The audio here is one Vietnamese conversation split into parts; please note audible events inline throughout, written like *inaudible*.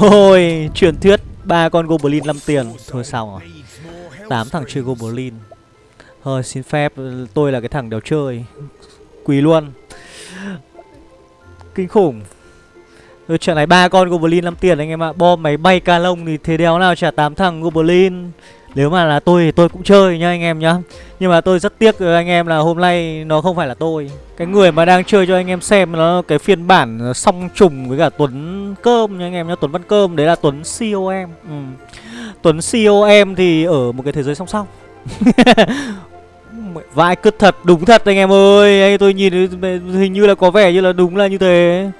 Rồi, truyền thuyết ba con goblin 5 tiền. Thôi xong rồi. tám thằng chơi goblin. Thôi xin phép tôi là cái thằng đéo chơi. Quỳ luôn. Kinh khủng. Rồi trận này ba con goblin 5 tiền anh em ạ. Bom máy bay ca lông thì thế đéo nào trả tám thằng goblin. Nếu mà là tôi thì tôi cũng chơi nhá anh em nhá. Nhưng mà tôi rất tiếc anh em là hôm nay nó không phải là tôi. Cái người mà đang chơi cho anh em xem nó cái phiên bản song trùng với cả Tuấn Cơm nha anh em nhá Tuấn Văn Cơm đấy là Tuấn COM ừ. Tuấn COM thì ở một cái thế giới song song. *laughs* Vãi cứt thật, đúng thật anh em ơi. Anh Tôi nhìn hình như là có vẻ như là đúng là như thế.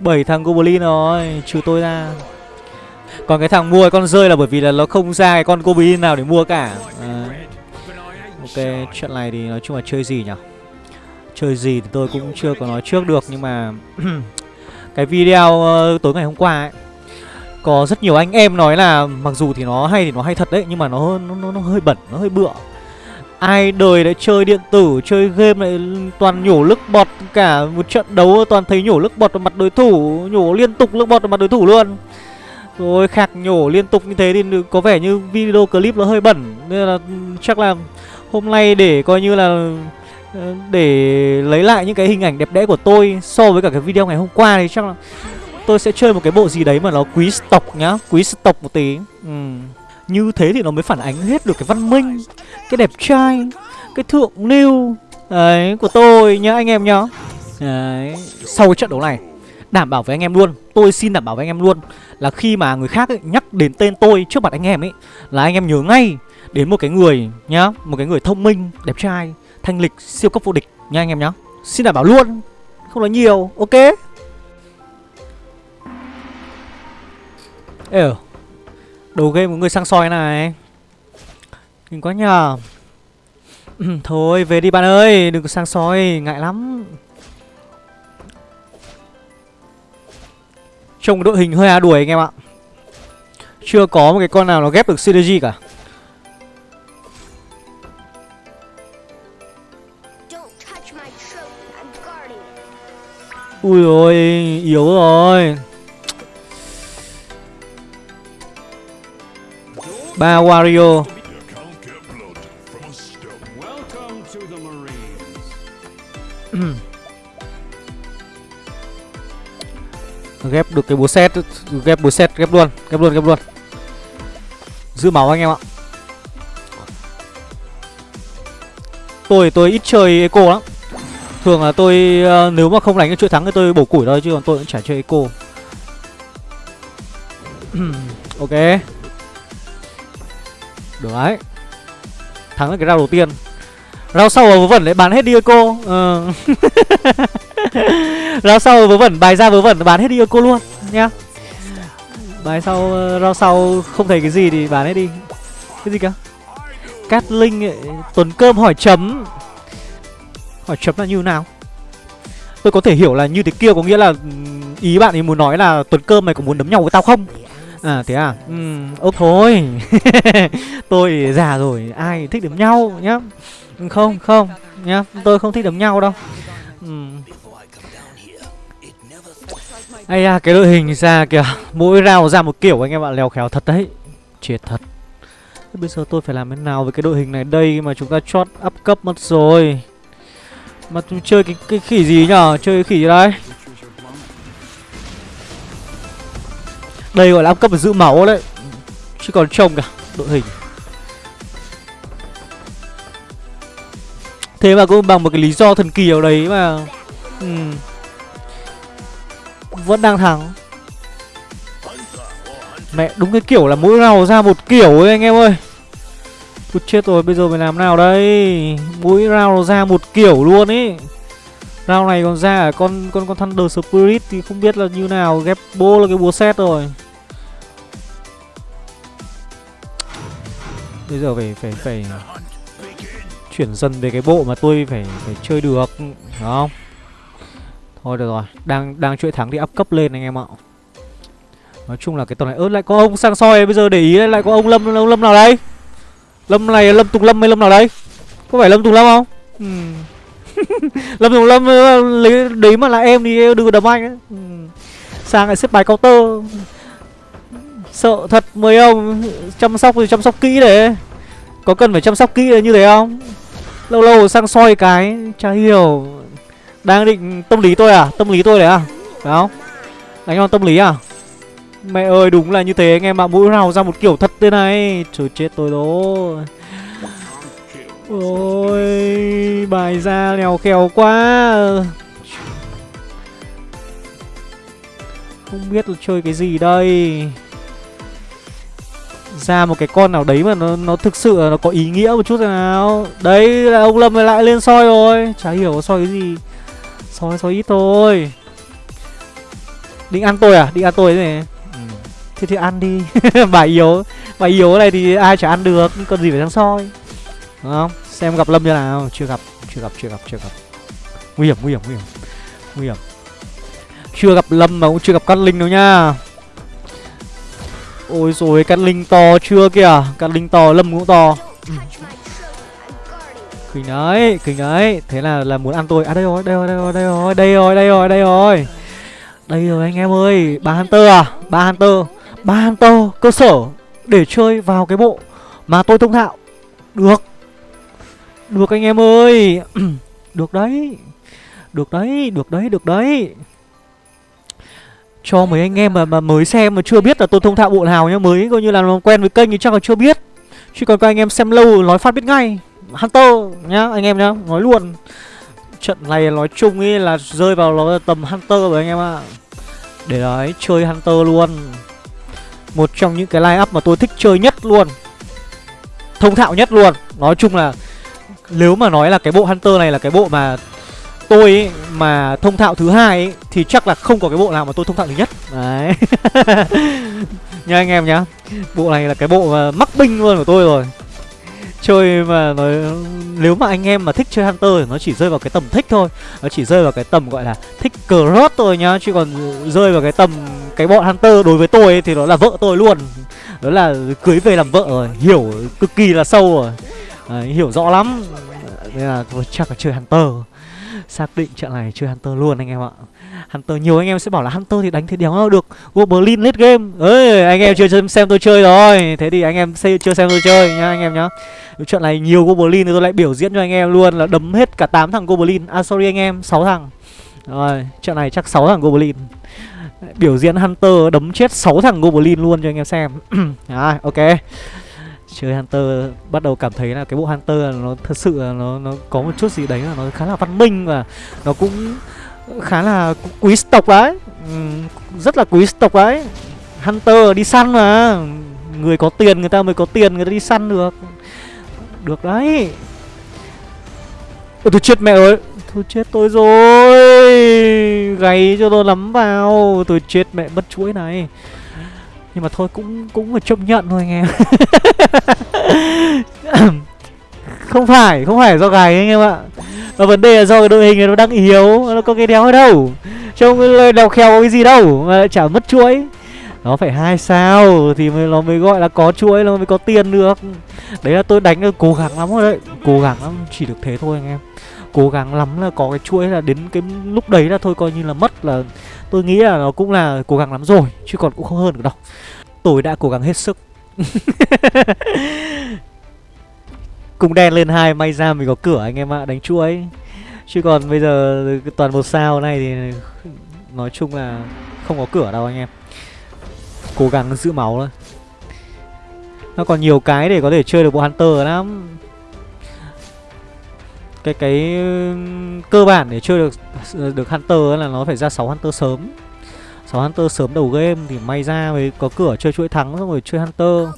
Bảy thằng Goblin rồi, trừ tôi ra còn cái thằng mua con rơi là bởi vì là nó không ra cái con goblin nào để mua cả. À. Ok, trận này thì nói chung là chơi gì nhỉ Chơi gì thì tôi cũng chưa có nói trước được Nhưng mà *clears throat* Cái video uh, tối ngày hôm qua ấy Có rất nhiều anh em nói là Mặc dù thì nó hay thì nó hay thật đấy Nhưng mà nó nó, nó hơi bẩn, nó hơi bựa. Ai đời lại chơi điện tử, chơi game lại toàn nhổ lức bọt Cả một trận đấu toàn thấy nhổ lức bọt vào mặt đối thủ Nhổ liên tục lức bọt vào mặt đối thủ luôn rồi khạc nhổ liên tục như thế thì có vẻ như video clip nó hơi bẩn Nên là chắc là hôm nay để coi như là ờ, Để lấy lại những cái hình ảnh đẹp đẽ của tôi So với cả cái video ngày hôm qua thì chắc là Tôi sẽ chơi một cái bộ gì đấy mà nó quý stock nhá, Quý stock một tí ừ. Như thế thì nó mới phản ánh hết được cái văn minh, Cái đẹp trai, Cái thượng lưu, Đấy, của tôi nhá, anh em nhá Đấy, Sau cái trận đấu này Đảm bảo với anh em luôn. Tôi xin đảm bảo với anh em luôn Là khi mà người khác ấy, nhắc đến tên tôi trước mặt anh em ấy Là anh em nhớ ngay Đến một cái người nhá Một cái người thông minh, đẹp trai, thanh lịch, siêu cấp vô địch nha anh em nhá. Xin đảm bảo luôn. Không nói nhiều, ok. Ê Đầu game của người sang soi này. Nhìn quá nhờ. *clears throat* Thôi về đi bạn ơi. Đừng có sang soi Ngại lắm. Trông đội hình hơi á đuổi anh em ạ. Chưa có một cái con nào nó ghép được synergy cả. Ui ôi, yếu rồi. Ba Wario *clears throat* ghép được cái búa set, ghép búa set, ghép luôn ghép luôn ghép luôn. Giữ máu anh em ạ. Tôi tôi ít chơi eco lắm. Thường là tôi ờ, nếu mà không đánh cái chuỗi thắng thì tôi bổ củi thôi, chứ còn tôi cũng chả chơi eco. *clears throat* Ok. Được đấy. Thắng được cái rau đầu tiên. Rau sau vớ vẩn lại bán hết đi eco. Ờ. *laughs* *laughs* rau sau vớ vẩn bài ra vớ vẩn bán hết đi cô luôn nhá. Bài sau ờ, rau sau không thấy cái gì thì bán hết đi. Cái gì cơ? Cát linh ấy, tuấn cơm hỏi chấm. Hỏi chấm là như nào? Tôi có thể hiểu là như thế kia có nghĩa là ý bạn ấy muốn nói là tuấn cơm mày có muốn đấm nhau với tao không? À thế à? Ừ ốc thôi. *laughs* Tôi già rồi Ai thích đấm nhau nhá. Không không nhá. Tôi không thích đấm nhau đâu. Ừ. Ây à cái đội hình ra kìa. Mỗi rào ra một kiểu anh em ạ Lèo khéo thật đấy. Chết thật. Bây giờ tôi phải làm thế nào với cái đội hình này? Đây Mà chúng ta chót up cấp mất rồi. Mà tôi chơi cái, cái khỉ gì nhở? Chơi cái khỉ gì đây? Đây gọi là up cấp và giữ máu đấy. Chứ còn trông cả đội hình. Thế mà cũng bằng một cái lý do thần kỳ ở đấy mà. Ừ. Vẫn đang thắng. Mẹ, đúng cái kiểu là mỗi nào ra một kiểu ấy, anh em ơi. Tôi chết rồi, bây giờ phải làm nào đây? Mỗi round ra một kiểu luôn ấy Round này còn ra ở con con con Thunder Spirit thì không biết là như nào. Ghép bô là cái búa set rồi. Bây giờ phải phải phải chuyển dần về cái bộ mà tôi phải phải chơi được, đúng không? Thôi được rồi, đang đang chuỗi thắng thì up cấp lên anh em ạ. Nói chung là cái tuần này ớt lại có ông sang soi, bây giờ để ý lại có ông lâm ông lâm nào đây? Lâm này, lâm tùng lâm hay lâm nào đây? Có phải lâm tùng lâm không? Ừ. *laughs* lâm tùng lâm ờ, lấy đấy mà là em thì đừng có đấm anh ấy. Ừ. sang lại xếp bài counter. Sợ thật, mấy ông Chăm sóc thì chăm sóc kỹ đấy. Có cần phải chăm sóc kỹ như thế không? Lâu lâu sang soi cái, Chả hiểu. Đang định tâm lý tôi à? Tâm lý tôi đấy à? Phải không? Đánh vào tâm lý à? Mẹ ơi, đúng là như thế. Anh em ạ, Mũi nào ra một kiểu thật thế này? Trời, chết tôi rồi. Ôi, Bài ra lèo khèo quá. Không biết là chơi cái gì đây. Ra một cái con nào đấy mà nó nó thực sự là nó có ý nghĩa một chút thế nào. Đấy, là ông lâm lại lên soi rồi. Chả hiểu soi cái gì soi soi ít thôi. Định ăn tôi à? Định ăn tôi thế này. Ừ. thế thì ăn đi. *laughs* Bà yếu. Bà yếu này thì ai chả ăn được. Còn gì phải sang soi? Đúng không? Xem gặp lâm như nào. Chưa gặp. Chưa gặp chưa gặp chưa gặp. Nguy hiểm nguy hiểm nguy hiểm. Nguy hiểm. Chưa gặp lâm mà cũng chưa gặp cát linh đâu nha. Ôi rồi cát linh to chưa kìa. Cát linh to lâm cũng to. Ừ. Kinh đấy Kinh đấy. Thế là là muốn ăn tôi. À đây rồi đây rồi đây rồi đây rồi đây rồi đây rồi đây rồi. Đây rồi anh em ơi Ba Hunter à? Ba Hunter. Ba Hunter cơ sở Để chơi vào cái bộ Mà tôi thông thạo. Được. Được anh em ơi. *clears throat* Được đấy. Được đấy Được đấy Được đấy. Cho mấy anh em mà, mà mới xem mà chưa biết là tôi thông thạo bộ nào nhá. Mới coi như là quen với kênh thì chắc là chưa biết. Chứ còn các anh em xem lâu nói phát biết ngay hunter nhá anh em nhá nói luôn. Trận này nói chung ý là rơi vào nó tầm hunter rồi anh em ạ. Để đấy chơi hunter luôn. Một trong những cái line up mà tôi thích chơi nhất luôn. Thông thạo nhất luôn. Nói chung là nếu mà nói là cái bộ hunter này là cái bộ mà tôi ấy, mà thông thạo thứ hai ấy, thì chắc là không có cái bộ nào mà tôi thông thạo thứ nhất. Đấy. *laughs* Nha anh em nhá bộ này là cái bộ mắc binh luôn của tôi rồi chơi mà nói nếu mà anh em mà thích chơi hunter thì nó chỉ rơi vào cái tầm thích thôi. Nó chỉ rơi vào cái tầm gọi là thích cross thôi nhá chứ còn rơi vào cái tầm cái bọn hunter đối với tôi ấy, thì nó là vợ tôi luôn. Đó là cưới về làm vợ rồi hiểu cực kỳ là sâu rồi. À, hiểu rõ lắm. Nên là tôi chắc là chơi hunter. Xác định trận này chơi Hunter luôn anh em ạ. Hunter nhiều anh em sẽ bảo là Hunter thì đánh thế đéo nào được. Goblin late game. Ơi anh em chưa xem, tôi chơi rồi. Thế thì anh em chưa xem tôi chơi nhá anh em nhá. Trận này nhiều Goblin thì tôi lại biểu diễn cho anh em luôn Là đấm hết cả 8 thằng Goblin À sorry anh em 6 thằng. Rồi trận này chắc 6 thằng Goblin Biểu diễn Hunter đấm chết 6 thằng Goblin luôn cho anh em xem. *clears throat* À, Ok chơi hunter bắt đầu cảm thấy là cái bộ hunter nó thật sự là nó nó có một chút gì đấy là nó khá là văn minh và nó cũng khá là quý tộc đấy ừ, rất là quý tộc đấy hunter đi săn mà. Người có tiền người ta mới có tiền người ta đi săn được. Được đấy. Ôi tôi chết mẹ ơi. Thôi chết tôi rồi. Gáy cho tôi lắm vào. Tôi chết mẹ mất chuỗi này nhưng mà thôi, cũng cũng phải chấp nhận thôi, anh em. *laughs* Không phải không phải do gài anh em ạ. Mà vấn đề là do cái đội hình nó đang yếu, nó có cái đéo ở đâu. Trông cái đèo có cái gì đâu, mà lại chả mất chuỗi. Nó phải hai sao thì mới, nó mới gọi là có chuỗi, nó mới có tiền được. Đấy là tôi đánh cố gắng lắm rồi đấy, cố gắng lắm, chỉ được thế thôi, anh em cố gắng lắm là có cái chuỗi là đến cái lúc đấy là thôi coi như là mất là tôi nghĩ là nó cũng là cố gắng lắm rồi, chứ còn cũng không hơn được đâu. Tôi đã cố gắng hết sức. *laughs* Cùng đen lên hai, may ra mình có cửa anh em ạ, đánh chuỗi. Chứ còn bây giờ toàn một sao này thì nói chung là không có cửa đâu anh em. Cố gắng giữ máu thôi. Nó còn nhiều cái để có thể chơi được bộ hunter lắm cái cái, cơ bản để chơi được được hunter là nó phải ra 6 hunter sớm. 6 hunter sớm đầu game thì may ra mới có cửa chơi chuỗi thắng xong rồi chơi hunter.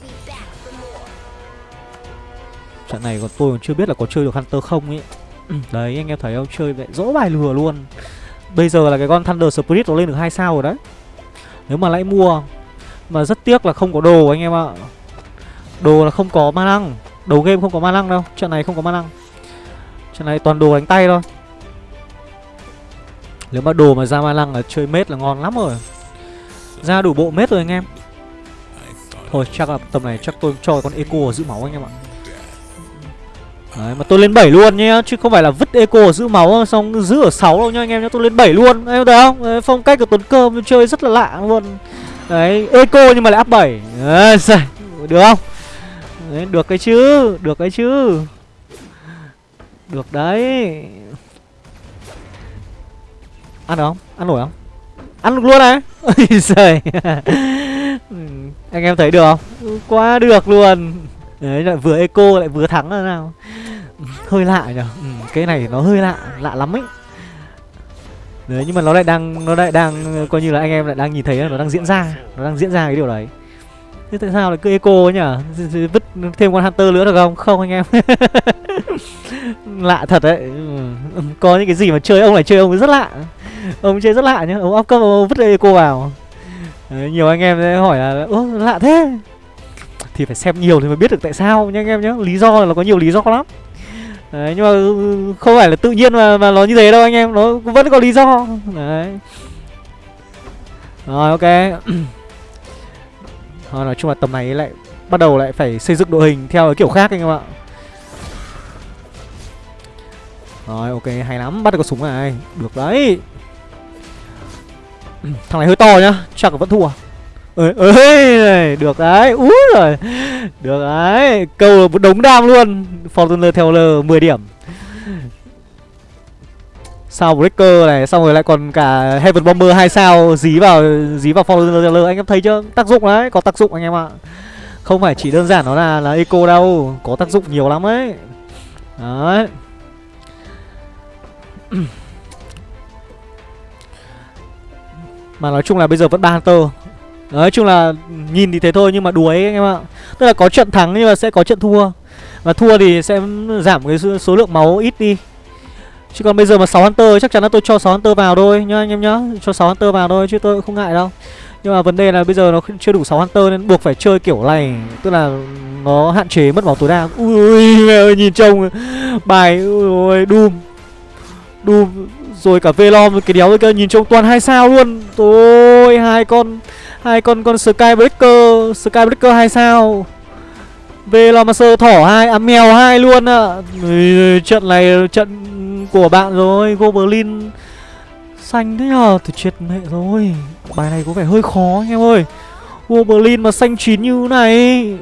Trận này còn tôi còn chưa biết là có chơi được hunter không ấy. *clears throat* Đấy, anh em thấy không? Chơi vậy dỗ bài lừa luôn. Bây giờ là cái con thunder spirit nó lên được hai sao rồi đấy. Nếu mà lại mua, mà rất tiếc là không có đồ anh em ạ. Đồ là không có ma năng đầu game không có ma năng đâu. Trận này không có ma năng Trận này toàn đồ đánh tay thôi. Nếu mà đồ mà ra ma lăng là chơi mết là ngon lắm rồi. Ra đủ bộ mết rồi anh em. Thôi chắc là tầm này chắc tôi cho con eco giữ máu anh em ạ. Đấy mà tôi lên 7 luôn nhá Chứ không phải là vứt eco giữ máu Xong giữ ở 6 đâu nha anh em nhá Tôi lên 7 luôn. Em thấy không? Đấy, Phong cách của Tuấn Cơm chơi rất là lạ luôn. Đấy eco nhưng mà lại áp 7 Đấy, *laughs* được không? Đấy, được cái chứ được cái chứ được đấy. Ăn được không? Ăn nổi không? Ăn được luôn này *laughs* ôi giời. Anh em thấy được không? Quá được luôn. Đấy lại vừa eco lại vừa thắng là nào? Hơi lạ nhở ừ, cái này nó hơi lạ lạ lắm ấy. Đấy nhưng mà nó lại đang nó lại đang coi như là anh em lại đang nhìn thấy nó đang diễn ra nó đang diễn ra cái điều đấy thế tại sao lại cứ eco ấy nhỉ? Vứt thêm con hunter nữa được không? Không anh em. *laughs* Lạ thật đấy. Ừ. có những cái gì mà chơi ông lại chơi ông rất lạ. Ông chơi rất lạ nhá. Ông áp cấp ông vứt eco vào. Đấy, nhiều anh em sẽ hỏi là Ố lạ thế. Thì phải xem nhiều thì mới biết được tại sao nha anh em nhé lý do là nó có nhiều lý do lắm. Đấy nhưng mà ừ, không phải là tự nhiên mà mà nó như thế đâu anh em. Nó vẫn có lý do. Đấy. Rồi ok. *clears throat* à, nói chung là tầm này lại bắt đầu lại phải xây dựng đội hình theo cái kiểu khác anh em ạ. Rồi ok hay lắm bắt được con súng này. Được đấy. *clears throat* Thằng này hơi to nhá chắc vẫn thua. Ơi ơi được đấy. Úi rồi được đấy câu là một đống đam luôn. Fortuner theo l 10 điểm sao breaker này, xong rồi lại còn cả heaven bomber hai sao dí vào dí vào fortuner anh em thấy chưa? Tác dụng đấy, có tác dụng anh em ạ. Không phải chỉ đơn giản nó là là eco đâu, có tác dụng nhiều lắm ấy. Đấy. Mà nói chung là bây giờ vẫn ba hunter. Nói chung là nhìn thì thế thôi, nhưng mà đuối anh em ạ. Tức là có trận thắng nhưng mà sẽ có trận thua. Và thua thì sẽ giảm cái số lượng máu ít đi chứ còn bây giờ mà 6 hunter, chắc chắn là tôi cho 6 hunter vào thôi, nhá anh em nhá. Cho 6 hunter vào thôi, chứ tôi cũng không ngại đâu. Nhưng mà vấn đề là bây giờ nó chưa đủ 6 hunter nên buộc phải chơi kiểu này. Tức là nó hạn chế mất máu tối đa. Ui, *laughs* mẹ ơi, nhìn trông. Bài, ui doom. Doom, rồi cả velom, cái đéo kia, nhìn trông toàn hai sao luôn. Ôi hai con hai con con skybreaker skybreaker hai sao. Velamaster thỏ hai à mèo hai luôn ạ à. trận này, trận của bạn rồi, goblin xanh thế à? nhờ thì chết mẹ rồi. Bài này có vẻ hơi khó anh em ơi. Goblin mà xanh chín như này.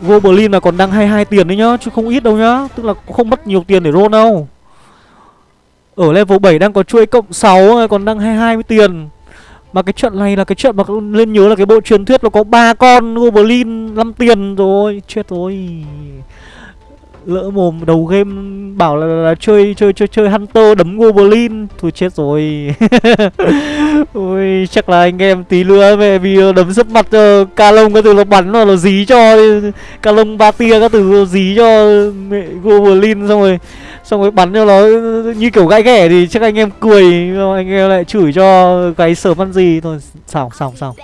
Goblin là còn đang 22 tiền đấy nhá, chứ không ít đâu nhá. Tức là không mất nhiều tiền để roll đâu. Ở level 7 đang có chuỗi cộng 6 còn đang 22 tiền. Mà cái trận này là cái trận mà lên nhớ là cái bộ truyền thuyết nó có ba con Goblin 5 tiền rồi. Chết rồi. Lỡ mồm đầu game bảo là, là, là chơi chơi chơi chơi Hunter đấm Goblin Thôi chết rồi. *laughs* Ôi chắc là anh em tí nữa về vì ờ, đấm sấp mặt ờ, uh, ca lông cái từ nó bắn nó nó dí cho Ca lông ba tia các từ dí cho mẹ Goblin xong rồi xong rồi bắn cho nó như kiểu gãi ghẻ thì chắc anh em cười anh em lại chửi cho cái sở văn gì. Thôi xong xong xong.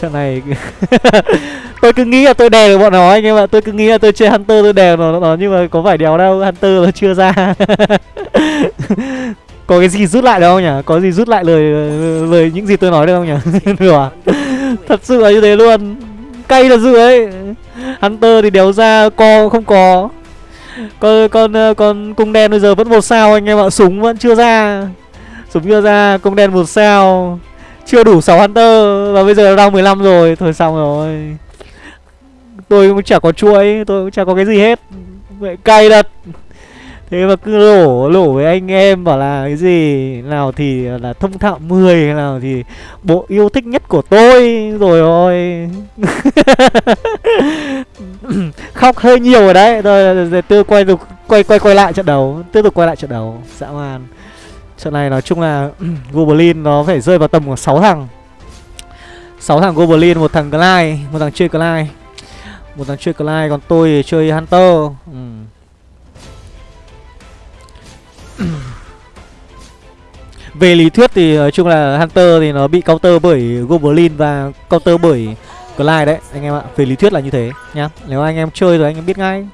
Trận này *laughs* tôi cứ nghĩ là tôi đè được bọn nó anh em ạ tôi cứ nghĩ là tôi chơi hunter tôi đè nó, nó nhưng mà có phải đèo đâu, hunter nó chưa ra. *laughs* Có cái gì rút lại đâu không nhỉ? Có gì rút lại lời lời những gì tôi nói được không nhỉ? *laughs* Được à? thật sự là như thế luôn. Cay thật sự ấy. Hunter thì đéo ra co không có. Con con con cung đen bây giờ vẫn một sao anh em ạ. Súng vẫn chưa ra. Súng chưa ra, cung đen một sao. Chưa đủ 6 hunter. Và bây giờ đang 15 rồi. Thôi xong rồi. Tôi cũng chả có chuỗi, tôi cũng chả có cái gì hết vậy cay thật. Thế mà cứ lổ lổ với anh em bảo là cái gì? Nào thì là thông thạo 10 nào thì bộ yêu thích nhất của tôi. Rồi ôi. *laughs* Khóc hơi nhiều rồi đấy. Rồi tôi quay được, quay quay quay lại trận đấu. Tiếp tục quay lại trận đấu. Dã man. Trận này nói chung là *clears throat* goblin nó phải rơi vào tầm của 6 thằng. 6 thằng goblin một thằng Clyde, một thằng chơi Clyde một thằng chơi Clyde còn tôi thì chơi hunter. Ừ. *clears throat* Về lý thuyết thì nói chung là Hunter thì nó bị counter bởi Goblin và counter bởi Clyde đấy anh em ạ. Về lý thuyết là như thế nhá. Nếu anh em chơi rồi anh em biết ngay.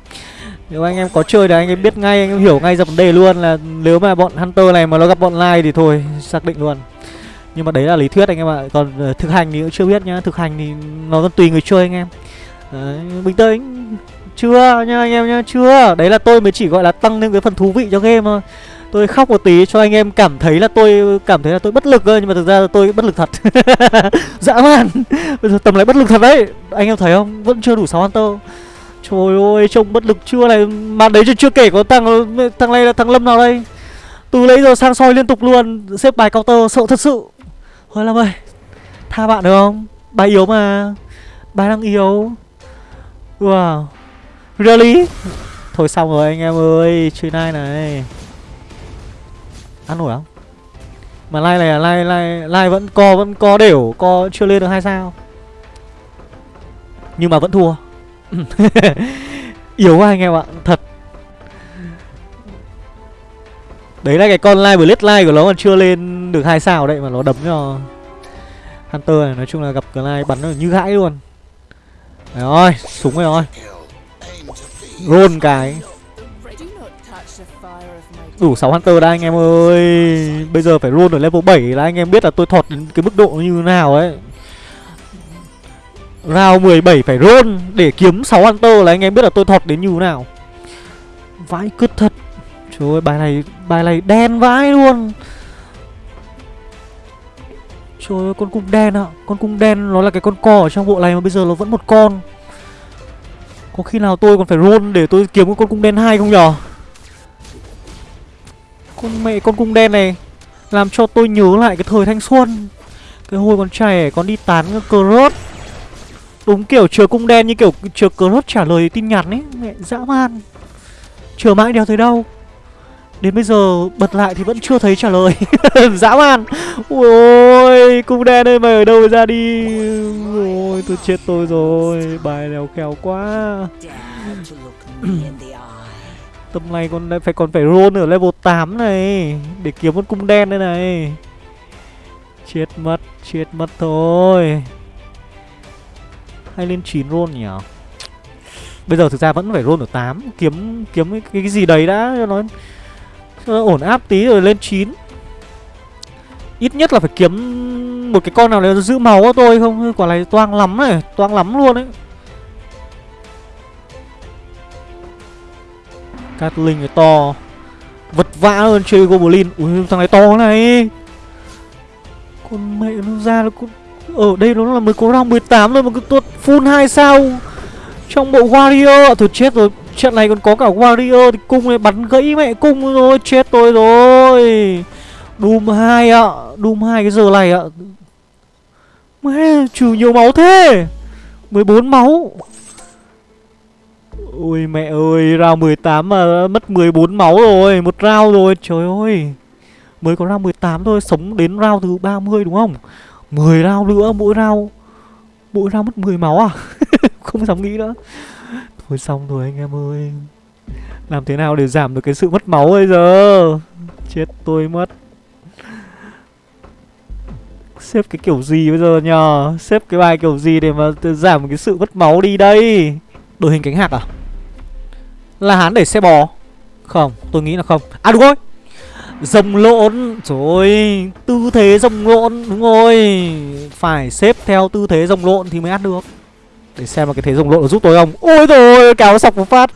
Nếu anh em có chơi thì anh em biết ngay, anh em hiểu ngay ra vấn đề luôn là Nếu mà bọn Hunter này mà nó gặp bọn lai thì thôi, xác định luôn. Nhưng mà đấy là lý thuyết anh em ạ. Còn uh, thực hành thì cũng chưa biết nhá. Thực hành thì nó còn tùy người chơi anh em đấy, Bình tĩnh Chưa nha anh em nhá, chưa Đấy là tôi mới chỉ gọi là tăng lên cái phần thú vị cho game thôi Tôi khóc một tí cho anh em cảm thấy là tôi cảm thấy là tôi bất lực thôi nhưng mà thực ra là tôi bất lực thật. *laughs* Dã man. Bây giờ tầm lại bất lực thật đấy. Anh em thấy không? Vẫn chưa đủ 6 Hunter. Trời ơi, trông bất lực chưa này Mà đấy chưa chưa kể có thằng thằng này là thằng Lâm nào đây Từ lấy giờ sang soi liên tục luôn Xếp bài counter sợ thật sự Thôi Lâm ơi Tha bạn được không Bài yếu mà Bài đang yếu Wow. Really? Thôi xong rồi anh em ơi Chơi nai này? Ăn nổi không? Mà like này là like, like, like vẫn co Vẫn co đều Co chưa lên được hai sao. Nhưng mà vẫn thua. *laughs* Yếu quá anh em ạ Thật. Đấy là cái con live blade live của nó còn chưa lên được hai sao đấy Mà nó đấm cho Hunter này. Nói chung là gặp cái live bắn nó như gãi luôn. Đấy rồi Súng rồi rồi Roll cái. Đủ 6 Hunter đã anh em ơi. Bây giờ phải roll ở level 7 là anh em biết là tôi thọt đến cái mức độ như thế nào ấy. Round 17 phải roll để kiếm 6 Hunter là anh em biết là tôi thọt đến như thế nào. Vãi cứt thật. Trời ơi, bài này bài này đen vãi luôn. Trời ơi, con cung đen ạ. À. Con cung đen nó là cái con cò ở trong bộ này mà bây giờ nó vẫn một con. Có khi nào tôi còn phải roll để tôi kiếm con cung đen hai không nhở? Con mẹ con cung đen này Làm cho tôi nhớ lại cái thời thanh xuân. Cái hồi còn trẻ con đi tán cơ rốt. Đúng kiểu chờ cung đen như kiểu chờ cơ rốt trả lời tin nhắn ấy. Mẹ, dã man. Chờ mãi đéo thấy đâu? Đến bây giờ bật lại thì vẫn chưa thấy trả lời. *laughs* Dã man. Ui ôi Cung đen ơi mày ở đâu ra đi? Ôi tôi chết tôi rồi. Bài lèo khéo quá. *clears throat* Tầm này còn phải còn phải roll ở level 8 này Để kiếm con cung đen đây này. Chết mất Chết mất thôi. Hay lên 9 roll nhỉ? Bây giờ thực ra vẫn phải roll ở 8 Kiếm kiếm cái, cái gì đấy đã cho nó Ờ, ổn áp tí rồi lên 9 Ít nhất là phải kiếm một cái con nào đấy giữ máu tôi không? Quả này toang lắm này, Toang lắm luôn đấy Catlin cái to. Vật vã hơn chơi Goblin. Ui, thằng này to này. Con mẹ nó ra nó cũng ở đây nó là mới có round 18 thôi mà cứ tuột full 2 sao. Trong bộ Warrior, Thôi chết rồi. Trận này còn có cả Warrior thì cung này bắn gãy mẹ cung rồi Chết tôi rồi. Doom 2 ạ, Doom 2 cái giờ này ạ. Mẹ, trừ nhiều máu thế. 14 máu. Ôi mẹ ơi, Round 18 mà mất 14 máu rồi, Một round rồi, Trời ơi. Mới có round 18 thôi, Sống đến round thứ 30 đúng không? 10 round nữa, mỗi round Mỗi round mất 10 máu à? *laughs* Không dám nghĩ nữa. Thôi xong rồi anh em ơi. Làm thế nào để giảm được cái sự mất máu bây giờ? Chết tôi mất. Xếp cái kiểu gì bây giờ nhờ? Xếp cái bài kiểu gì để mà giảm cái sự mất máu đi đây? Đội hình cánh hạc à? Là hắn để xe bò? Không, tôi nghĩ là không. À đúng rồi. Rồng lộn. Trời Tư thế rồng lộn, Đúng rồi. Phải xếp theo tư thế rồng lộn thì mới ăn được. Để xem mà cái thế rồng lộn giúp tôi không? Ôi rồi kéo sọc một phát.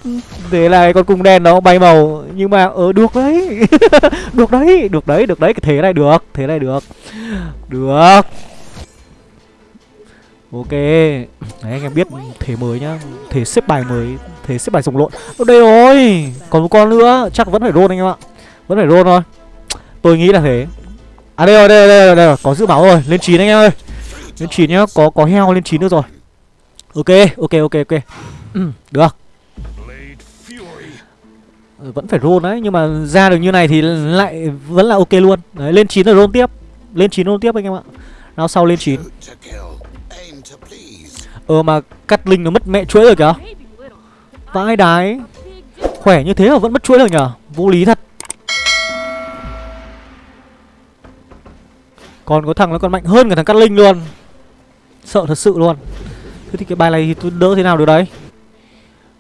Thế này con cung đen nó bay màu. Nhưng mà ờ được đấy. *laughs* Được đấy Được đấy Được đấy. Cái thế này được Thế này được. Được. Ok. Đấy anh em biết thế mới nhá. Thế xếp bài mới Thế xếp bài rồng lộn. Ở đây rồi. Còn một con nữa. Chắc vẫn phải roll anh em ạ. Vẫn phải roll thôi. Tôi nghĩ là thế. À đây rồi, đây rồi, đây rồi, đây rồi. Có giữ máu rồi. Lên 9 anh em ơi. Lên 9 nhá. Có có heo lên 9 nữa rồi. Ok, ok, ok, ok. Ừ, Được. Ờ, vẫn phải roll đấy Nhưng mà ra được như này thì lại vẫn là ok luôn. Đấy, lên 9 rồi roll tiếp. Lên 9 roll tiếp anh em ạ. Nào sau lên 9 Ờ mà cắt linh nó mất mẹ chuỗi rồi kìa. Vãi đái. Khỏe như thế mà vẫn mất chuỗi rồi nhở Vô lý thật. Còn có thằng nó còn mạnh hơn cả thằng Cát Linh luôn. Sợ thật sự luôn. Thế thì cái bài này thì tôi đỡ thế nào được đấy?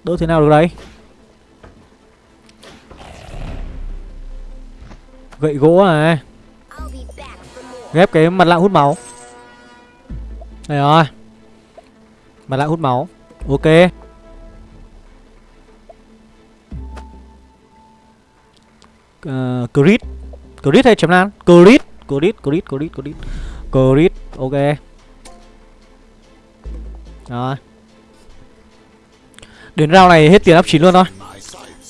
Đỡ thế nào được đấy? Gậy gỗ này Ghép cái mặt lạ hút máu. Đây rồi. Mặt lạ hút máu. Ok. Uh, Crit. Crit hay chấm lan Crit. Crit Crit Crit Crit. Crit Ok. Rồi. Đến rau này hết tiền up 9 luôn thôi.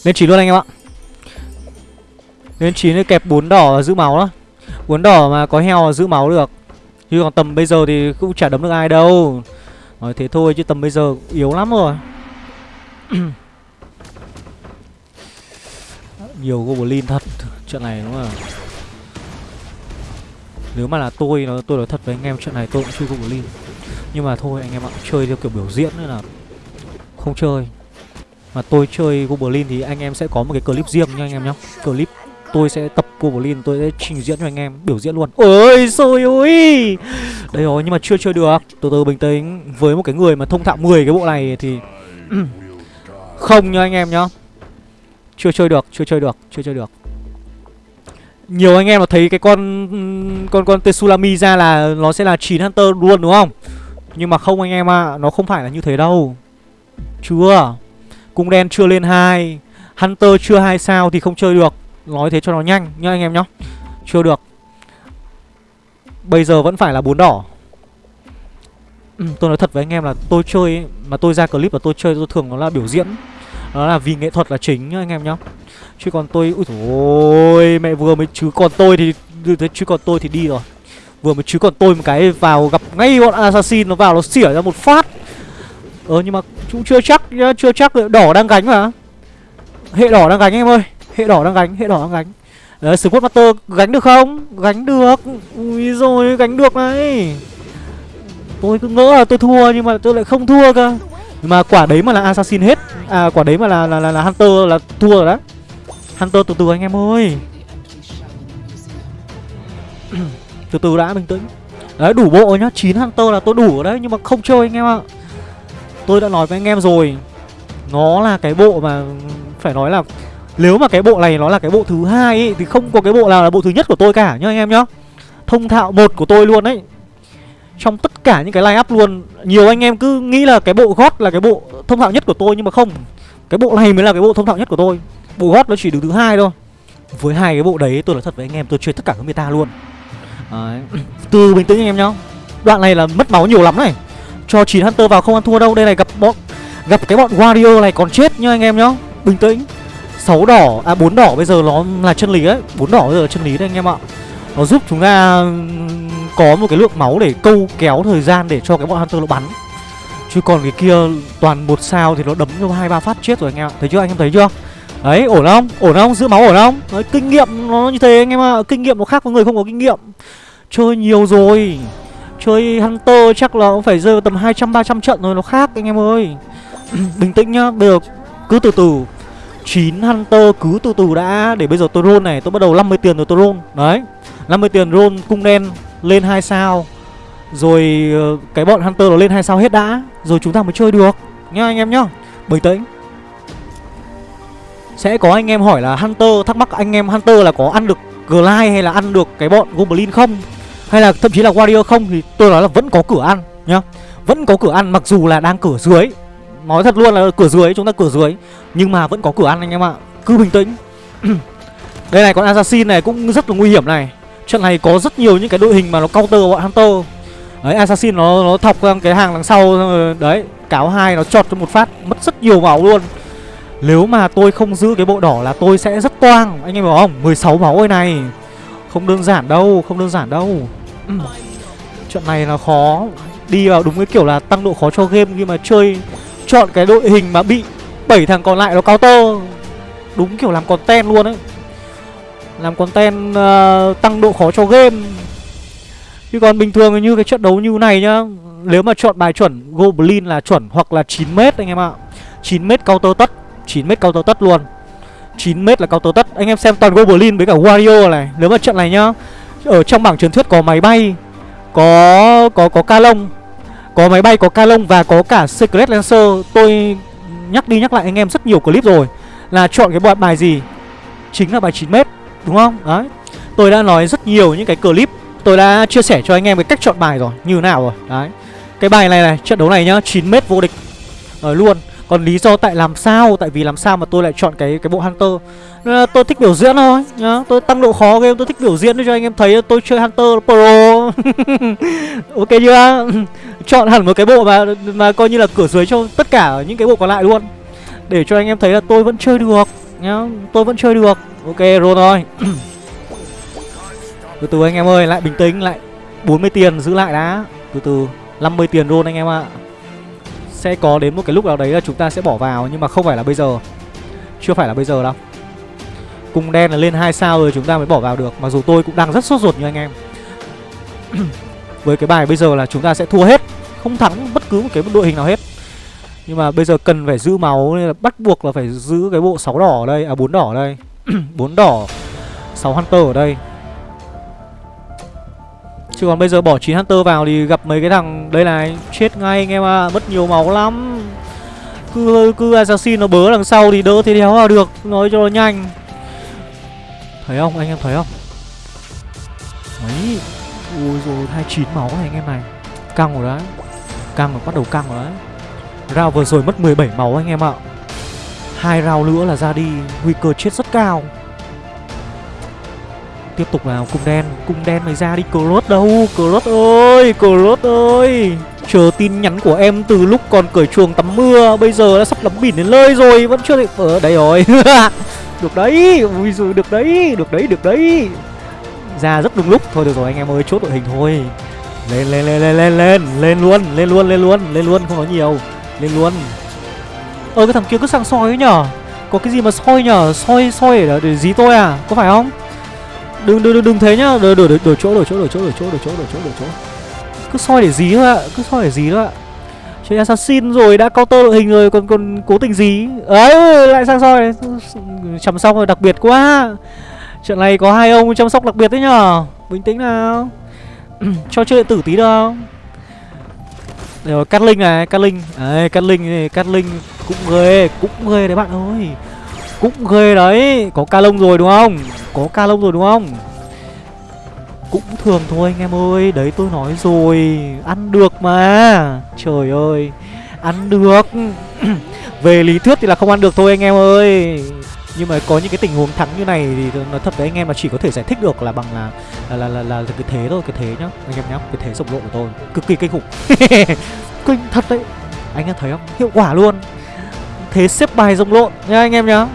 Lên 9 luôn anh em ạ. Lên 9 kẹp 4 đỏ giữ máu đó. 4 đỏ mà có heo giữ máu được. Chứ còn tầm bây giờ thì cũng chả đấm được ai đâu. Nói thế thôi chứ tầm bây giờ yếu lắm rồi. *coughs* Nhiều goblin thật. Trận này đúng không? Nếu mà là tôi, nó tôi nói thật với anh em, trận này tôi cũng chưa goblin. Nhưng mà thôi anh em ạ, Chơi theo kiểu biểu diễn nữa là Không chơi. Mà tôi chơi goblin thì anh em sẽ có một cái clip riêng nha anh em nhá. Clip tôi sẽ tập goblin tôi sẽ trình diễn cho anh em, biểu diễn luôn. Ôi xôi ôi! Đây rồi, nhưng mà chưa chơi được. Từ từ, bình tĩnh. Với một cái người mà thông thạo 10 cái bộ này thì *clears throat* không nha anh em nhá. Chưa chơi được, chưa chơi được, chưa chơi được. Nhiều anh em mà thấy cái con con con Tsunami ra là nó sẽ là 9 Hunter luôn, đúng không? Nhưng mà không anh em ạ, à, nó không phải là như thế đâu. Chưa. Cung đen chưa lên 2, Hunter chưa hai sao thì không chơi được. Nói thế cho nó nhanh nhá anh em nhá. Chưa được. Bây giờ vẫn phải là bốn đỏ. Ừ, Tôi nói thật với anh em là tôi chơi ấy, Mà tôi ra clip và tôi chơi tôi thường nó là biểu diễn. Đó là vì nghệ thuật là chính nhá anh em nhá. Chứ còn tôi Ui ôi mẹ vừa mới chứ còn tôi thì Chứ còn tôi thì đi rồi. Vừa mới chứ còn tôi một cái vào gặp ngay bọn assassin Nó vào nó xỉa ra một phát. Ờ nhưng mà cũng chưa chắc nhá Chưa chắc. Đỏ đang gánh mà. Hệ đỏ đang gánh em ơi. Hệ đỏ đang gánh hệ đỏ đang gánh. Đấy Sword Master gánh được không? Gánh được. Ui rồi gánh được này. Tôi cứ ngỡ là tôi thua nhưng mà tôi lại không thua cơ. Nhưng mà quả đấy mà là assassin hết. À quả đấy mà là là là, là hunter là thua rồi đó hunter từ từ anh em ơi từ từ đã bình tĩnh đấy đủ bộ nhá 9 hunter là tôi đủ ở đấy nhưng mà không chơi anh em ạ tôi đã nói với anh em rồi nó là cái bộ mà phải nói là nếu mà cái bộ này nó là cái bộ thứ hai ấy, thì không có cái bộ nào là bộ thứ nhất của tôi cả nhá anh em nhá. Thông thạo một của tôi luôn đấy. Trong tất cả những cái line up luôn, nhiều anh em cứ nghĩ là cái bộ gót là cái bộ thông thạo nhất của tôi nhưng mà không. Cái bộ này mới là cái bộ thông thạo nhất của tôi. Bộ gót nó chỉ đứng thứ hai thôi. Với hai cái bộ đấy tôi nói thật với anh em tôi chơi tất cả các meta luôn. Đấy. *clears throat* Từ bình tĩnh anh em nhá. Đoạn này là mất máu nhiều lắm này. Cho 9 Hunter vào không ăn thua đâu. Đây này gặp bọn, gặp cái bọn Warrior này còn chết nhá anh em nhá. Bình tĩnh. 6 đỏ à bốn đỏ bây giờ nó là chân lý đấy bốn đỏ bây giờ là chân lý đấy anh em ạ nó giúp chúng ta có một cái lượng máu để câu kéo thời gian để cho cái bọn hunter nó bắn chứ còn cái kia toàn một sao thì nó đấm cho hai, ba phát chết rồi anh em ạ thấy chưa anh em thấy chưa đấy ổn không? Ổn không? Giữ máu ổn không? Đấy, kinh nghiệm nó như thế anh em ạ. Kinh nghiệm nó khác với người không có kinh nghiệm. Chơi nhiều rồi. Chơi hunter chắc là cũng phải rơi vào tầm hai trăm ba trăm trận rồi nó khác anh em ơi. *clears throat* Bình tĩnh nhá bây giờ cứ từ từ. 9 Hunter cứ từ từ đã Để bây giờ tôi roll này Tôi bắt đầu 50 tiền rồi tôi roll. Đấy 50 tiền roll cung đen lên 2 sao. Rồi ờ, cái bọn Hunter nó lên 2 sao hết đã. Rồi chúng ta mới chơi được. Nhá anh em nhá. Bình tĩnh. Sẽ có anh em hỏi là Hunter, Thắc mắc anh em Hunter là có ăn được Glide hay là ăn được cái bọn Goblin không? Hay là thậm chí là Warrior không? Thì tôi nói là vẫn có cửa ăn nhá. Vẫn có cửa ăn, mặc dù là đang cửa dưới. Nói thật luôn là cửa dưới, chúng ta cửa dưới. Nhưng mà vẫn có cửa ăn anh em ạ. Cứ bình tĩnh. *clears throat* Đây này, con Assassin này cũng rất là nguy hiểm này. Trận này có rất nhiều những cái đội hình mà nó counter bọn Hunter. Đấy, Assassin nó nó thọc cái hàng đằng sau Đấy, cáo hai nó chọt cho một phát, Mất rất nhiều máu luôn. Nếu mà tôi không giữ cái bộ đỏ là tôi sẽ rất toang. Anh em hiểu không? 16 máu ơi này. Không đơn giản đâu Không đơn giản đâu. Chuyện này là khó. Đi vào đúng cái kiểu là tăng độ khó cho game Nhưng mà chơi chọn cái đội hình mà bị bảy thằng còn lại nó cao tơ đúng kiểu làm content luôn ấy. Làm content uh, tăng độ khó cho game. Chứ còn bình thường như cái trận đấu như này nhá nếu mà chọn bài chuẩn goblin là chuẩn hoặc là 9 m anh em ạ. 9 m counter tất. 9 m counter tất luôn. 9 m là counter tất. Anh em xem toàn goblin với cả Wario này nếu mà trận này nhá ở trong bảng truyền thuyết có máy bay có có có ca lông có máy bay, có ca lông và có cả Secret Lancer. Tôi nhắc đi nhắc lại anh em rất nhiều clip rồi Là chọn cái bài gì? Chính là bài 9m Đúng không? Đấy. Tôi đã nói rất nhiều những cái clip Tôi đã chia sẻ cho anh em cái cách chọn bài rồi Như nào rồi. Đấy. Cái bài này này Trận đấu này nhá 9m vô địch. Rồi luôn còn lý do tại làm sao, tại vì làm sao mà tôi lại chọn cái cái bộ hunter? Nên là tôi thích biểu diễn thôi, nhá. Tôi tăng độ khó game tôi thích biểu diễn để cho anh em thấy. Tôi chơi hunter pro. *laughs* Ok chưa? Chọn hẳn một cái bộ mà mà coi như là cửa dưới cho tất cả những cái bộ còn lại luôn. Để cho anh em thấy là tôi vẫn chơi được, nhá. Tôi vẫn chơi được. Ok rồi thôi. *coughs* Từ từ anh em ơi, lại bình tĩnh, lại 40 tiền giữ lại đã. Từ từ 50 tiền luôn anh em ạ sẽ có đến một cái lúc nào đấy là chúng ta sẽ bỏ vào, nhưng mà không phải là bây giờ. Chưa phải là bây giờ đâu. Cung đen là lên hai sao rồi chúng ta mới bỏ vào được, mặc dù tôi cũng đang rất sốt ruột như anh em. *clears throat* Với cái bài bây giờ là chúng ta sẽ thua hết, không thắng bất cứ một cái đội hình nào hết. Nhưng mà bây giờ cần phải giữ máu, nên là bắt buộc là phải giữ cái bộ sáu đỏ ở đây à bốn đỏ ở đây. *clears throat* Bốn đỏ, sáu hunter ở đây. Chứ còn bây giờ bỏ 9 Hunter vào thì gặp mấy cái thằng đây này Chết ngay anh em ạ, à, mất nhiều máu lắm. Cứ cứ assassin nó bớ đằng sau thì đỡ thế đéo vào được Nói cho nó nhanh. Thấy không, anh em thấy không? Đấy Ui rồi 29 máu này anh em này. Căng rồi đấy Căng rồi, bắt đầu căng rồi đấy. Round vừa rồi mất 17 máu anh em ạ. Hai round nữa là ra đi Nguy cơ chết rất cao. Tiếp tục vào cung đen. Cung đen mày ra đi Cross đâu? Cross ơi Cross ơi! Chờ tin nhắn của em từ lúc còn cởi chuồng tắm mưa Bây giờ đã sắp lắm bỉn đến nơi rồi Vẫn chưa thể Ở ờ, đây rồi. *laughs* Được đấy Ui rồi được đấy Được đấy được đấy. Ra rất đúng lúc. Thôi được rồi anh em ơi chốt đội hình thôi. Lên lên lên lên lên lên Lên luôn Lên luôn lên luôn Lên luôn không nói nhiều. Lên luôn. Ơ cái thằng kia cứ sang soi ấy nhở? Có cái gì mà soi nhở? Soi soi để, để dí tôi à? Có phải không? Đừng đừng đừng thế nhá. Đổi đổi đổi chỗ đổi chỗ đổi chỗ đổi chỗ đổi chỗ đổi chỗ đổi chỗ. Cứ soi để gì thôi ạ, cứ soi để gì thôi ạ. Chơi assassin rồi đã counter đội hình rồi, còn còn cố tình gì ấy, lại sang soi. Chăm sóc rồi đặc biệt quá. Trận này có hai ông chăm sóc đặc biệt đấy nhở bình tĩnh nào. *clears throat* Cho chơi điện tử tí đâu. Rồi cắt linh này, cắt linh đấy, cắt linh cát cắt linh cũng ghê cũng ghê đấy bạn ơi cũng ghê đấy. Có ca lông rồi đúng không? Có ca lông rồi đúng không? Cũng thường thôi anh em ơi. Đấy tôi nói rồi. Ăn được mà. Trời ơi. Ăn được. *clears throat* Về lý thuyết thì là không ăn được thôi anh em ơi. Nhưng mà có những cái tình huống thắng như này thì nói thật với anh em là chỉ có thể giải thích được là bằng là là là là, là, là cái thế thôi cái thế nhá anh em nhá. Cái thế rộng lộ của tôi. Cực kỳ kinh khủng. *laughs* Kinh thật đấy. Anh em thấy không? Hiệu quả luôn. Thế xếp bài rộng lộn nha anh em nhá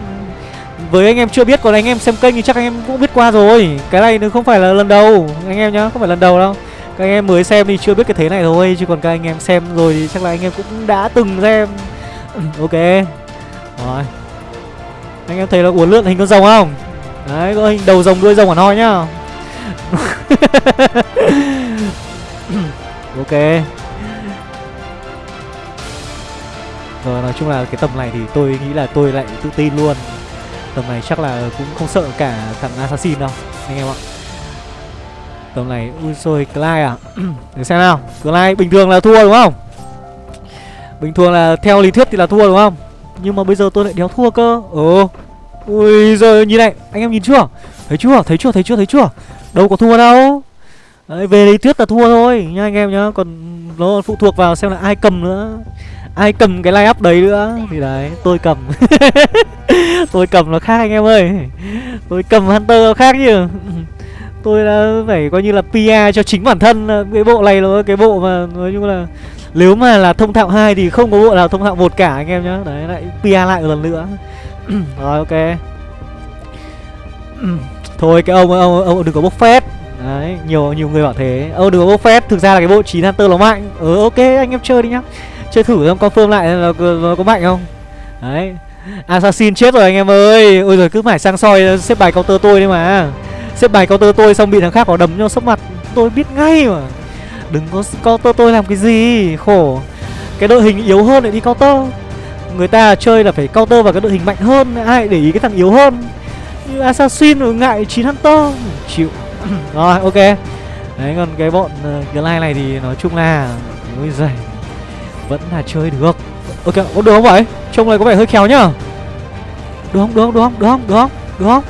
với anh em chưa biết, còn anh em xem kênh thì chắc anh em cũng biết qua rồi. Cái này nó không phải là lần đầu, anh em nhá, không phải lần đầu đâu. Các anh em mới xem thì chưa biết cái thế này thôi, chứ còn các anh em xem rồi thì chắc là anh em cũng đã từng xem. Ừ, ok. Rồi. Anh em thấy là uốn lượn hình con rồng không? Đấy, có hình đầu rồng đuôi rồng hẳn hoi nhá. *laughs* Ok. Rồi, nói chung là cái tầm này thì tôi nghĩ là tôi lại tự tin luôn. Tầm này chắc là cũng không sợ cả thằng Assassin đâu Anh em ạ. Tầm này, ui xôi, Clyde à Để xem nào, Clyde bình thường là thua đúng không? Bình thường là theo lý thuyết thì là thua đúng không? Nhưng mà bây giờ tôi lại đéo thua cơ. Ồ. Ui rồi nhìn này, anh em nhìn chưa? Thấy chưa, thấy chưa, thấy chưa, thấy chưa? Đâu có thua đâu. Đấy, về lý thuyết là thua thôi nha anh em nhá. Còn nó phụ thuộc vào xem là ai cầm nữa ai cầm cái line up đấy nữa? Thì đấy tôi cầm. *laughs* Tôi cầm nó khác anh em ơi. Tôi cầm hunter nó khác chứ. Tôi đã phải coi như là PR cho chính bản thân cái bộ này là cái bộ mà nói chung là nếu mà là thông thạo hai thì không có bộ nào thông thạo một cả anh em nhá. Đấy lại PR lại một lần nữa. *clears throat* Rồi ok. *clears throat* Thôi cái ông ông ông đừng có bốc phét. Đấy nhiều nhiều người bảo thế. Ông đừng có bốc phét thực ra là cái bộ chín hunter nó mạnh. Ừ ok anh em chơi đi nhá chơi thử xem confirm lại là nó có mạnh không? Đấy. Assassin chết rồi anh em ơi. Ôi rồi cứ phải sang soi xếp bài counter tôi đi mà. Xếp bài counter tôi xong bị thằng khác có đấm cho sốc mặt. Tôi biết ngay mà. Đừng có counter tôi làm cái gì. Khổ. Cái đội hình yếu hơn lại đi counter. Người ta chơi là phải counter vào cái đội hình mạnh hơn. Ai để ý cái thằng yếu hơn? Như assassin rồi ngại chín hunter. Chịu. *clears throat* Rồi ok. Đấy còn cái bọn ờ, uh, glide này thì nói chung là ôi giời. Vẫn là chơi được. Ok, có được không vậy? Trông này có vẻ hơi khéo nhá. Được không, được không, được không, được không, được không, được không?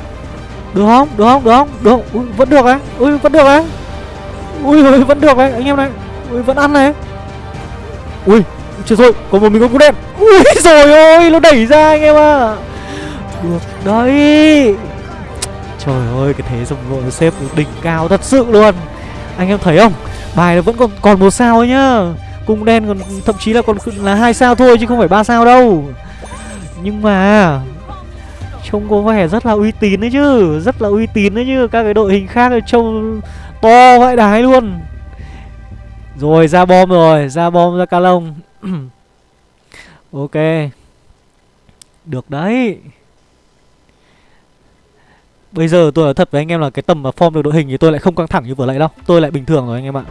Được không, được không, được không, Ui, vẫn được đấy, ui, vẫn được đấy Ui, vẫn được đấy, anh em này Ui, vẫn ăn này. Ui, chưa rồi, có một mình có cú đen. Ui, *laughs* rồi ôi, nó đẩy ra anh em à Được đấy. Trời ơi, cái thế dòng lộn xếp đỉnh cao thật sự luôn. Anh em thấy không? Bài nó vẫn còn còn một sao ấy nhá. Cung đen còn thậm chí là còn là hai sao thôi chứ không phải ba sao đâu. Nhưng mà Trông có vẻ rất là uy tín đấy chứ, Rất là uy tín đấy chứ. Các cái đội hình khác trông to vãi đái luôn. Rồi, ra bom rồi, Ra bom, ra ca lông. *clears throat* Ok. Được đấy. Bây giờ tôi nói thật với anh em là cái tầm mà form được đội hình thì tôi lại không căng thẳng như vừa nãy đâu. Tôi lại bình thường rồi anh em ạ.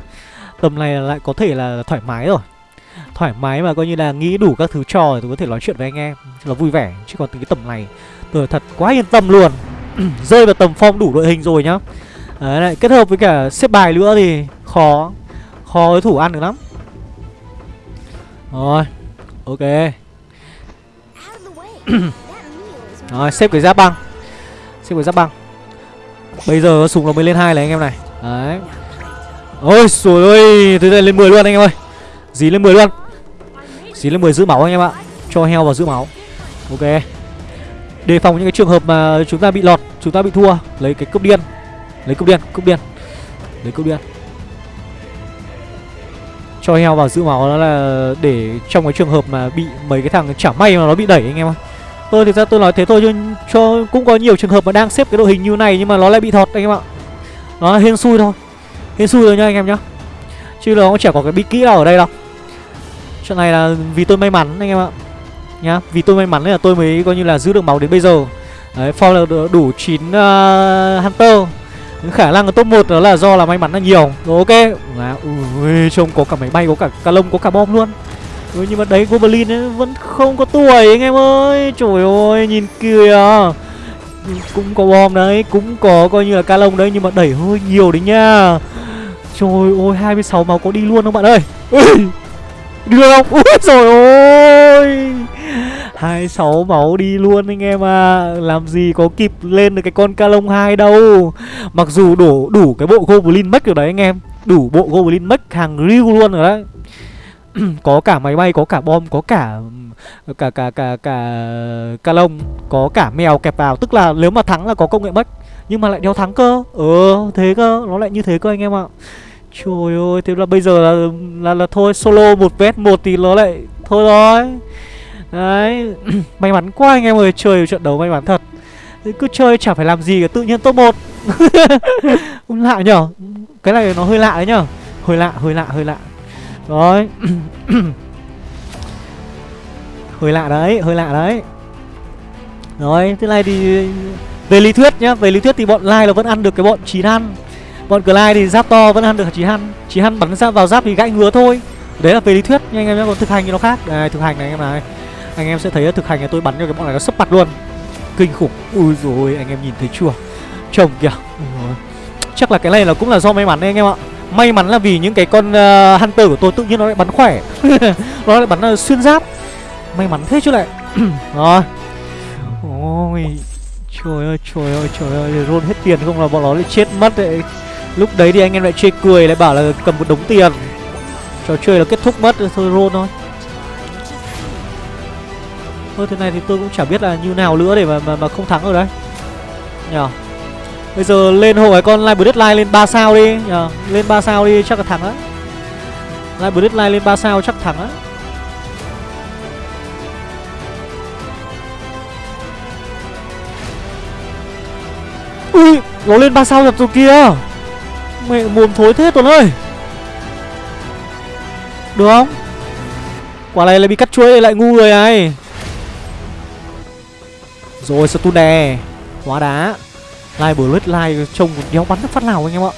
Tầm này lại có thể là thoải mái rồi. Thoải mái mà coi như là nghĩ đủ các thứ trò Tôi có thể nói chuyện với anh em. Là vui vẻ, Chứ còn từ cái tầm này, Tôi thật quá yên tâm luôn. *clears throat* Rơi vào tầm form đủ đội hình rồi nhá. Đấy, lại kết hợp với cả xếp bài nữa thì khó Khó với thủ ăn được lắm. Rồi, Ok. *clears throat* Rồi, xếp cái giáp băng. Xếp cái giáp băng. Bây giờ súng nó mới lên hai này anh em này. Đấy. Ôi rồi ơi Thế này lên 10 luôn anh em ơi. Dí lên 10 luôn. Dí lên 10 giữ máu anh em ạ. Cho heo vào giữ máu. Ok. Đề phòng những cái trường hợp mà chúng ta bị lọt, Chúng ta bị thua. Lấy cái cúp điên. Lấy cúp điên Cúp điên. Lấy cúp điên. Cho heo vào giữ máu đó là để trong cái trường hợp mà bị mấy cái thằng chả may mà nó bị đẩy anh em ạ. Tôi thì ra tôi nói thế thôi chứ cho cũng có nhiều trường hợp mà đang xếp cái đội hình như này nhưng mà nó lại bị thọt anh em ạ. Nó hên xui thôi. Hên xui rồi nhá anh em nhá. Chứ nó cũng chả có cái bí kỹ nào ở đây đâu. Chuyện này là vì tôi may mắn anh em ạ. Nhá, vì tôi may mắn nên là tôi mới coi như là giữ được máu đến bây giờ. Đấy, for là đủ 9 uh, à, Hunter. Khả năng ở top 1 đó là do là may mắn là nhiều. Rồi ok. Là ui trông có cả máy bay, có cả ca lông, có cả bom luôn. Ui, nhưng mà đấy Goblin ấy vẫn không có tuổi anh em ơi Trời ơi nhìn kìa Cũng có bom đấy Cũng có coi như là ca lông đấy Nhưng mà đẩy hơi nhiều đấy nha Trời ơi 26 máu có đi luôn không bạn ơi? Đi luôn không? Ui trời ơi! 26 máu đi luôn anh em à Làm gì có kịp lên được cái con calong 2 đâu. Mặc dù đủ đủ cái bộ Goblin Mech rồi đấy anh em. Đủ bộ Goblin Mech hàng riêu luôn rồi đấy. *clears throat* Có cả máy bay, có cả bom, có cả cả cả cả cả ca có cả mèo kẹp vào, tức là nếu mà thắng là có công nghệ mất nhưng mà lại đeo thắng cơ. Ờ thế cơ, nó lại như thế cơ anh em ạ. Trời ơi, thế là bây giờ là là, là thôi solo một vs một thì nó lại thôi rồi. Đấy, *clears throat* may mắn quá anh em ơi, chơi trận đấu may mắn thật. Cứ chơi chả phải làm gì cả, tự nhiên top 1 *laughs* Lạ nhở Cái này nó hơi lạ đấy nhở Hơi lạ, hơi lạ, hơi lạ rồi *clears throat* Hơi lạ đấy, hơi lạ đấy Rồi, thế này thì về lý thuyết nhá, về lý thuyết thì bọn Lai là vẫn ăn được cái bọn chín ăn Bọn Clyde thì giáp to vẫn ăn được chín ăn chín ăn bắn ra vào giáp thì gãy ngứa thôi. Đấy là về lý thuyết nha anh em nhé, còn thực hành thì nó khác. Đây, thực hành này anh em này. Anh em sẽ thấy thực hành này tôi bắn cho cái bọn này nó sấp mặt luôn. Kinh khủng. Ui rồi anh em nhìn thấy chưa? Chồng kìa. Chắc là cái này là cũng là do may mắn đấy anh em ạ. May mắn là vì những cái con uh, Hunter của tôi tự nhiên nó lại bắn khỏe. *laughs* Nó lại bắn uh, xuyên giáp. May mắn thế chứ lại. *clears throat* Rồi. Ôi. Trời ơi trời ơi trời ơi Roll hết tiền không là bọn nó lại chết mất đấy. Lúc đấy thì anh em lại chê cười lại bảo là cầm một đống tiền. Trò chơi là kết thúc mất thôi roll thôi. Thôi thế này thì tôi cũng chả biết là như nào nữa để mà mà, mà không thắng rồi đấy. Nhờ. Bây giờ lên hộ cái con Live Deadline lên 3 sao đi. Nhờ. Lên 3 sao đi chắc là thắng á. Live Deadline lên 3 sao chắc thắng á. Ui, Nó lên ba sao thật rồi kia Mẹ mồm thối thế, Tuấn ơi. Được không? Quả này lại bị cắt chuối lại ngu rồi này. Rồi stun đè Hóa đá. Lai Live lết lai trông đéo bắn phát nào anh em ạ.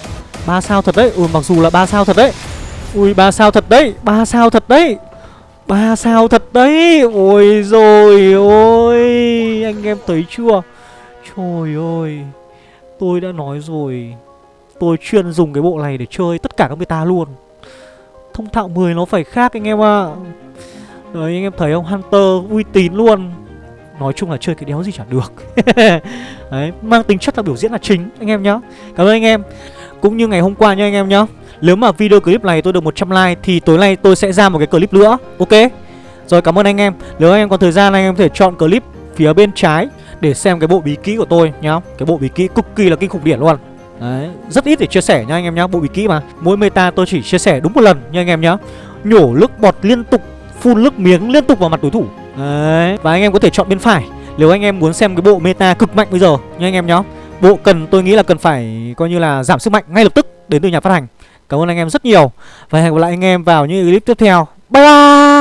Ba sao thật đấy. Ừ mặc dù là ba sao thật đấy. Ui, ba sao thật đấy. Ba sao thật đấy. Ba sao thật đấy. Ôi rồi ôi. Anh em thấy chưa? Trời ơi. Tôi đã nói rồi. Tôi chuyên dùng cái bộ này để chơi tất cả các meta luôn. Thông thạo 10 nó phải khác anh em ạ. Đấy anh em thấy không? Hunter uy tín luôn. Nói chung là chơi cái đéo gì chả được. *laughs* Đấy, mang tính chất là biểu diễn là chính anh em nhá. Cảm ơn anh em. Cũng như ngày hôm qua nha anh em nhá. Nếu mà video clip này tôi được 100 like Thì tối nay tôi sẽ ra một cái clip nữa. Ok? Rồi cảm ơn anh em. Nếu anh em có thời gian anh em có thể chọn clip phía bên trái. Để xem cái bộ bí kỹ của tôi nhá. Cái bộ bí kỹ cực kỳ là kinh khủng điển luôn. Đấy, rất ít để chia sẻ nha anh em nhá Bộ bí kỹ mà. Mỗi meta tôi chỉ chia sẻ đúng một lần nha anh em nhá. Nhổ nước bọt liên tục Phun nước miếng liên tục vào mặt đối thủ. Đấy Và anh em có thể chọn bên phải. Nếu anh em muốn xem cái bộ meta cực mạnh bây giờ nha anh em nhá. Bộ cần tôi nghĩ là cần phải coi như là giảm sức mạnh ngay lập tức đến từ nhà phát hành. Cảm ơn anh em rất nhiều. Và hẹn gặp lại anh em vào những clip tiếp theo. Bye bye!